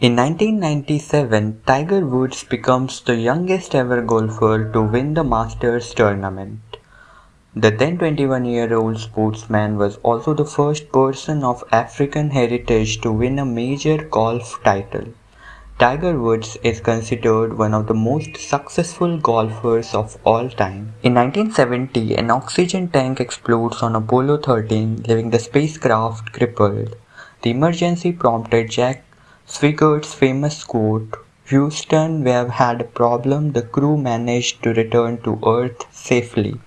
In 1997, Tiger Woods becomes the youngest ever golfer to win the Masters tournament. The then 21 year old sportsman was also the first person of African heritage to win a major golf title. Tiger Woods is considered one of the most successful golfers of all time. In 1970, an oxygen tank explodes on Apollo 13, leaving the spacecraft crippled. The emergency prompted Jack Swigert's famous quote, Houston, we have had a problem, the crew managed to return to Earth safely.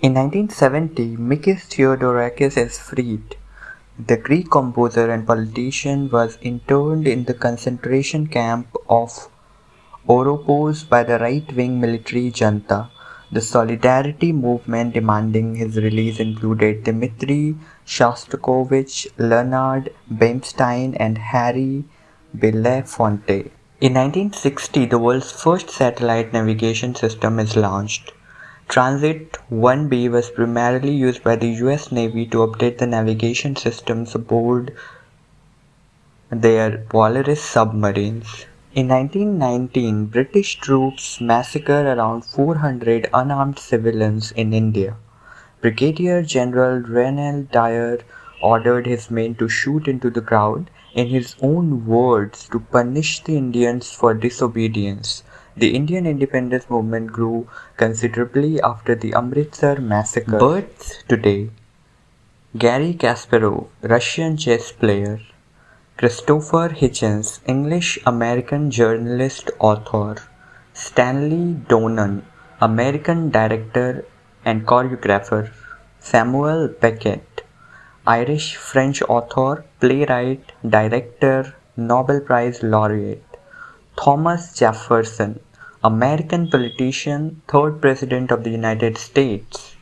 In 1970, Mikis Theodorakis is freed. The Greek composer and politician was interned in the concentration camp of Oropos by the right-wing military junta. The solidarity movement demanding his release included Dmitry Shostakovich, Leonard Bernstein, and Harry In 1960, the world's first satellite navigation system is launched. Transit 1B was primarily used by the US Navy to update the navigation systems aboard their Polaris submarines. In 1919, British troops massacred around 400 unarmed civilians in India. Brigadier General Reginald Dyer ordered his men to shoot into the crowd in his own words, to punish the Indians for disobedience. The Indian independence movement grew considerably after the Amritsar massacre. Births today Garry Kasparov, Russian chess player. Christopher Hitchens, English American journalist author. Stanley Donen, American director and choreographer. Samuel Beckett, Irish French author, playwright, director, Nobel Prize laureate. Thomas Jefferson, American politician, third President of the United States.